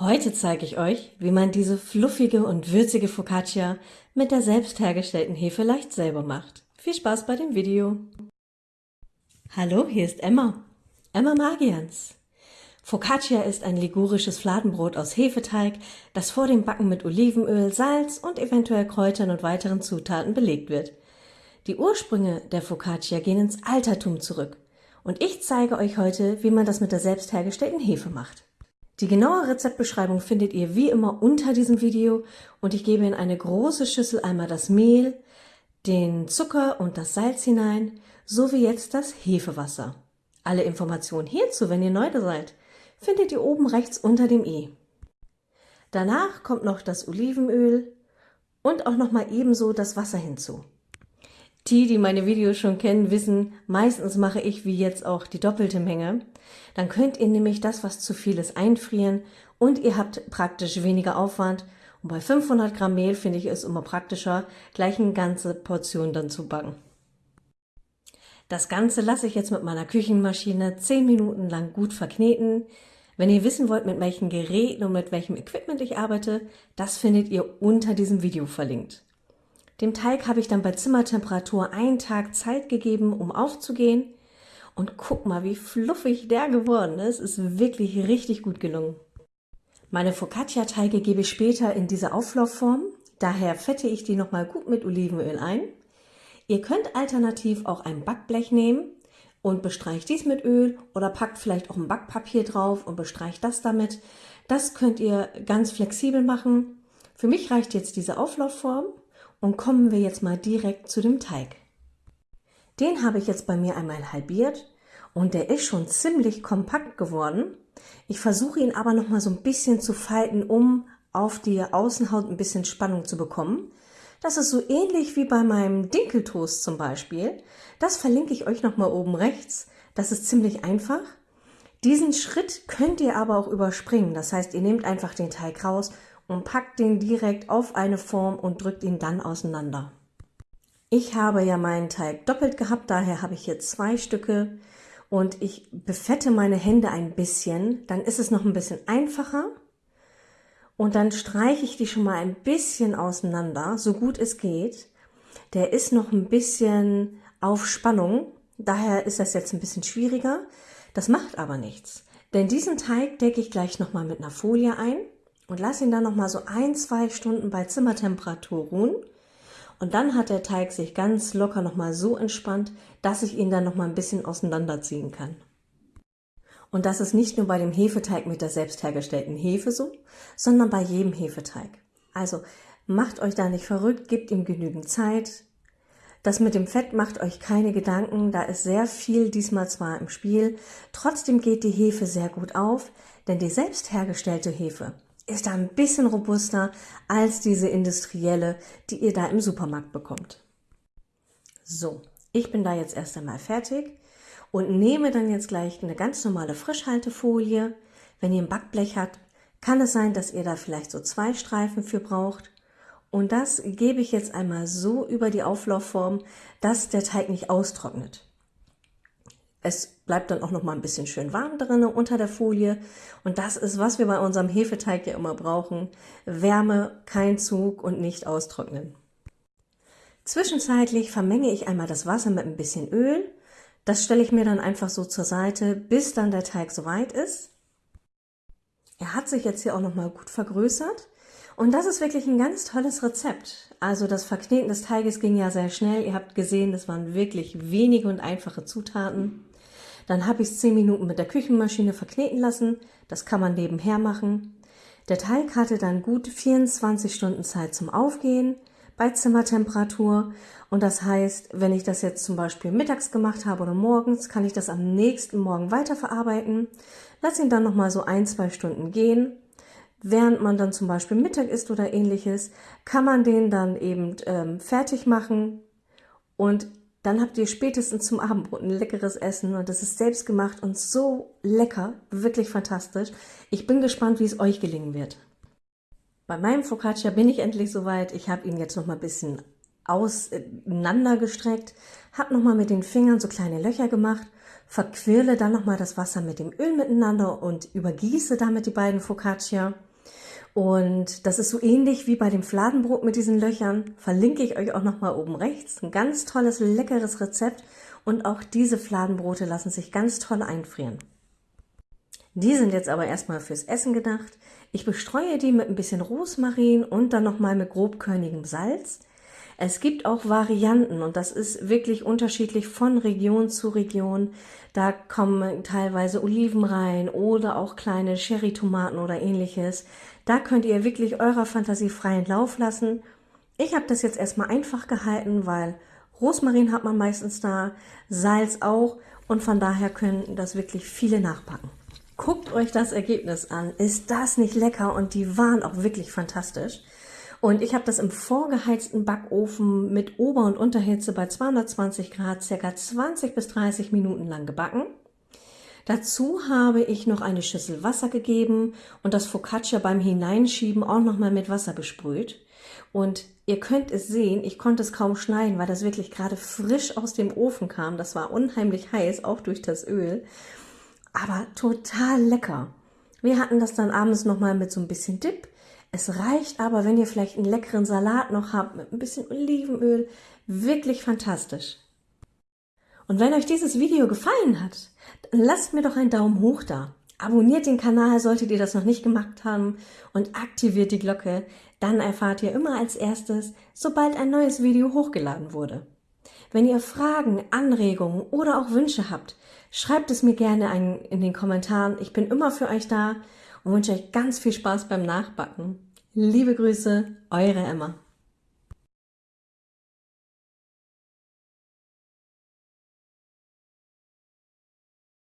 Heute zeige ich euch, wie man diese fluffige und würzige Focaccia mit der selbst hergestellten Hefe leicht selber macht. Viel Spaß bei dem Video! Hallo, hier ist Emma. Emma Magians. Focaccia ist ein ligurisches Fladenbrot aus Hefeteig, das vor dem Backen mit Olivenöl, Salz und eventuell Kräutern und weiteren Zutaten belegt wird. Die Ursprünge der Focaccia gehen ins Altertum zurück und ich zeige euch heute, wie man das mit der selbst hergestellten Hefe macht. Die genaue Rezeptbeschreibung findet ihr wie immer unter diesem Video und ich gebe in eine große Schüssel einmal das Mehl, den Zucker und das Salz hinein, sowie jetzt das Hefewasser. Alle Informationen hierzu, wenn ihr neu seid, findet ihr oben rechts unter dem i. Danach kommt noch das Olivenöl und auch noch mal ebenso das Wasser hinzu. Die, die meine Videos schon kennen, wissen, meistens mache ich wie jetzt auch die doppelte Menge. Dann könnt ihr nämlich das, was zu viel ist, einfrieren und ihr habt praktisch weniger Aufwand. Und bei 500 Gramm Mehl finde ich es immer praktischer, gleich eine ganze Portion dann zu backen. Das Ganze lasse ich jetzt mit meiner Küchenmaschine 10 Minuten lang gut verkneten. Wenn ihr wissen wollt, mit welchen Geräten und mit welchem Equipment ich arbeite, das findet ihr unter diesem Video verlinkt. Dem Teig habe ich dann bei Zimmertemperatur einen Tag Zeit gegeben, um aufzugehen. Und guck mal, wie fluffig der geworden ist. Ist wirklich richtig gut gelungen. Meine Focaccia-Teige gebe ich später in diese Auflaufform. Daher fette ich die nochmal gut mit Olivenöl ein. Ihr könnt alternativ auch ein Backblech nehmen und bestreicht dies mit Öl oder packt vielleicht auch ein Backpapier drauf und bestreicht das damit. Das könnt ihr ganz flexibel machen. Für mich reicht jetzt diese Auflaufform. Und kommen wir jetzt mal direkt zu dem Teig. Den habe ich jetzt bei mir einmal halbiert und der ist schon ziemlich kompakt geworden. Ich versuche ihn aber noch mal so ein bisschen zu falten, um auf die Außenhaut ein bisschen Spannung zu bekommen. Das ist so ähnlich wie bei meinem Dinkeltoast zum Beispiel. Das verlinke ich euch noch mal oben rechts. Das ist ziemlich einfach. Diesen Schritt könnt ihr aber auch überspringen. Das heißt, ihr nehmt einfach den Teig raus und packt den direkt auf eine Form und drückt ihn dann auseinander. Ich habe ja meinen Teig doppelt gehabt, daher habe ich hier zwei Stücke und ich befette meine Hände ein bisschen, dann ist es noch ein bisschen einfacher und dann streiche ich die schon mal ein bisschen auseinander, so gut es geht. Der ist noch ein bisschen auf Spannung, daher ist das jetzt ein bisschen schwieriger. Das macht aber nichts, denn diesen Teig decke ich gleich nochmal mit einer Folie ein und lasse ihn dann noch mal so ein, zwei Stunden bei Zimmertemperatur ruhen. Und dann hat der Teig sich ganz locker noch mal so entspannt, dass ich ihn dann noch mal ein bisschen auseinanderziehen kann. Und das ist nicht nur bei dem Hefeteig mit der selbst hergestellten Hefe so, sondern bei jedem Hefeteig. Also macht euch da nicht verrückt, gebt ihm genügend Zeit. Das mit dem Fett macht euch keine Gedanken, da ist sehr viel diesmal zwar im Spiel, trotzdem geht die Hefe sehr gut auf, denn die selbst hergestellte Hefe ist da ein bisschen robuster als diese industrielle, die ihr da im Supermarkt bekommt. So, ich bin da jetzt erst einmal fertig und nehme dann jetzt gleich eine ganz normale Frischhaltefolie. Wenn ihr ein Backblech habt, kann es sein, dass ihr da vielleicht so zwei Streifen für braucht. Und das gebe ich jetzt einmal so über die Auflaufform, dass der Teig nicht austrocknet. Es bleibt dann auch noch mal ein bisschen schön warm drinne unter der Folie. Und das ist, was wir bei unserem Hefeteig ja immer brauchen. Wärme, kein Zug und nicht austrocknen. Zwischenzeitlich vermenge ich einmal das Wasser mit ein bisschen Öl. Das stelle ich mir dann einfach so zur Seite, bis dann der Teig soweit ist. Er hat sich jetzt hier auch noch mal gut vergrößert. Und das ist wirklich ein ganz tolles Rezept. Also das Verkneten des Teiges ging ja sehr schnell. Ihr habt gesehen, das waren wirklich wenige und einfache Zutaten. Dann habe ich es 10 Minuten mit der Küchenmaschine verkneten lassen. Das kann man nebenher machen. Der Teig hatte dann gut 24 Stunden Zeit zum Aufgehen bei Zimmertemperatur. Und das heißt, wenn ich das jetzt zum Beispiel mittags gemacht habe oder morgens, kann ich das am nächsten Morgen weiterverarbeiten. Lass ihn dann nochmal so ein, zwei Stunden gehen. Während man dann zum Beispiel Mittag isst oder ähnliches, kann man den dann eben ähm, fertig machen und dann habt ihr spätestens zum Abendbrot ein leckeres Essen und das ist selbst gemacht und so lecker, wirklich fantastisch. Ich bin gespannt, wie es euch gelingen wird. Bei meinem Focaccia bin ich endlich soweit. Ich habe ihn jetzt noch mal ein bisschen auseinandergestreckt, habe noch mal mit den Fingern so kleine Löcher gemacht, verquirle dann noch mal das Wasser mit dem Öl miteinander und übergieße damit die beiden Focaccia. Und das ist so ähnlich wie bei dem Fladenbrot mit diesen Löchern. Verlinke ich euch auch nochmal oben rechts. Ein ganz tolles, leckeres Rezept. Und auch diese Fladenbrote lassen sich ganz toll einfrieren. Die sind jetzt aber erstmal fürs Essen gedacht. Ich bestreue die mit ein bisschen Rosmarin und dann nochmal mit grobkörnigem Salz. Es gibt auch Varianten und das ist wirklich unterschiedlich von Region zu Region. Da kommen teilweise Oliven rein oder auch kleine Cherry-Tomaten oder ähnliches. Da könnt ihr wirklich eurer Fantasie freien Lauf lassen. Ich habe das jetzt erstmal einfach gehalten, weil Rosmarin hat man meistens da, Salz auch und von daher können das wirklich viele nachpacken. Guckt euch das Ergebnis an. Ist das nicht lecker? Und die waren auch wirklich fantastisch. Und ich habe das im vorgeheizten Backofen mit Ober- und Unterhitze bei 220 Grad circa 20 bis 30 Minuten lang gebacken. Dazu habe ich noch eine Schüssel Wasser gegeben und das Focaccia beim Hineinschieben auch nochmal mit Wasser besprüht. Und ihr könnt es sehen, ich konnte es kaum schneiden, weil das wirklich gerade frisch aus dem Ofen kam. Das war unheimlich heiß, auch durch das Öl aber total lecker. Wir hatten das dann abends nochmal mit so ein bisschen Dip. Es reicht aber, wenn ihr vielleicht einen leckeren Salat noch habt mit ein bisschen Olivenöl. Wirklich fantastisch. Und wenn euch dieses Video gefallen hat, dann lasst mir doch einen Daumen hoch da. Abonniert den Kanal, solltet ihr das noch nicht gemacht haben und aktiviert die Glocke. Dann erfahrt ihr immer als erstes, sobald ein neues Video hochgeladen wurde. Wenn ihr Fragen, Anregungen oder auch Wünsche habt, schreibt es mir gerne in den Kommentaren. Ich bin immer für euch da und wünsche euch ganz viel Spaß beim Nachbacken. Liebe Grüße, eure Emma.